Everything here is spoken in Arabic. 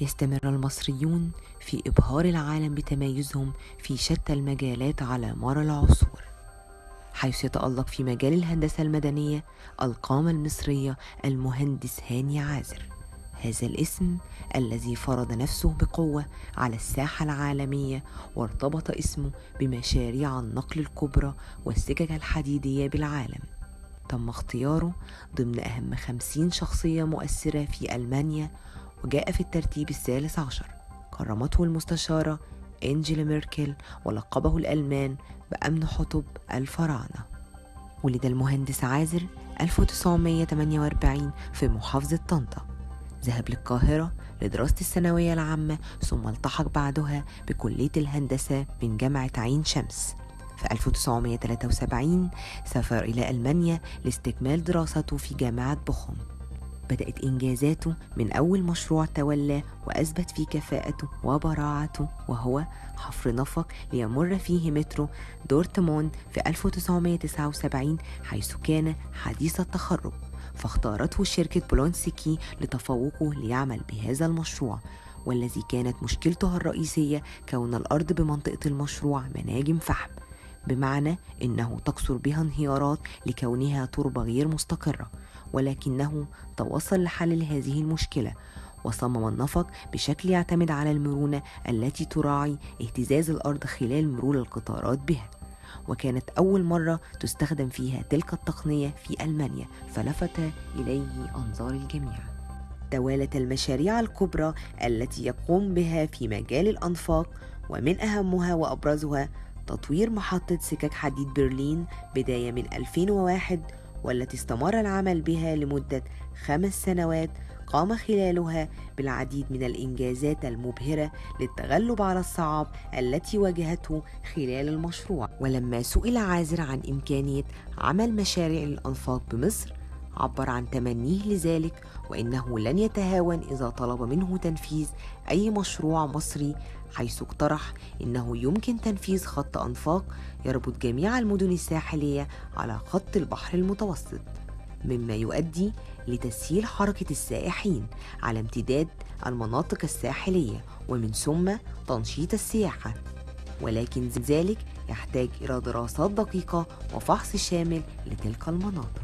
يستمر المصريون في إبهار العالم بتميزهم في شتى المجالات على مر العصور. حيث يتألق في مجال الهندسة المدنية القامة المصرية المهندس هاني عازر. هذا الاسم الذي فرض نفسه بقوة على الساحة العالمية وارتبط اسمه بمشاريع النقل الكبرى والسكك الحديدية بالعالم. تم اختياره ضمن أهم خمسين شخصية مؤثرة في ألمانيا وجاء في الترتيب الثالث عشر. كرمته المستشارة إنجيلا ميركل ولقبه الألمان بأمن حطب الفراعنة. ولد المهندس عازر 1948 في محافظة طنطا. ذهب للقاهرة لدراسة الثانوية العامة ثم التحق بعدها بكلية الهندسة من جامعة عين شمس. في 1973 سافر إلى ألمانيا لاستكمال دراسته في جامعة بوخم بدأت إنجازاته من أول مشروع تولاه وأثبت فيه كفاءته وبراعته وهو حفر نفق ليمر فيه مترو دورتموند في 1979 حيث كان حديث التخرج. فاختارته شركة بولونسكي لتفوقه ليعمل بهذا المشروع والذي كانت مشكلته الرئيسية كون الأرض بمنطقة المشروع مناجم فحم. بمعنى إنه تكثر بها انهيارات لكونها تربة غير مستقرة. ولكنه توصل لحل هذه المشكلة وصمم النفق بشكل يعتمد على المرونة التي تراعي اهتزاز الأرض خلال مرور القطارات بها. وكانت أول مرة تستخدم فيها تلك التقنية في ألمانيا فلفت إليه أنظار الجميع. توالت المشاريع الكبرى التي يقوم بها في مجال الأنفاق ومن أهمها وأبرزها تطوير محطة سكك حديد برلين بداية من 2001 والتي استمر العمل بها لمدة خمس سنوات قام خلالها بالعديد من الإنجازات المبهرة للتغلب على الصعاب التي واجهته خلال المشروع. ولما سئل عازر عن إمكانية عمل مشاريع الأنفاق بمصر عبر عن تمنيه لذلك وإنه لن يتهاون إذا طلب منه تنفيذ أي مشروع مصري حيث اقترح إنه يمكن تنفيذ خط أنفاق يربط جميع المدن الساحلية على خط البحر المتوسط مما يؤدي لتسهيل حركة السائحين على امتداد المناطق الساحلية ومن ثم تنشيط السياحة. ولكن ذلك يحتاج إلى دراسات دقيقة وفحص شامل لتلك المناطق.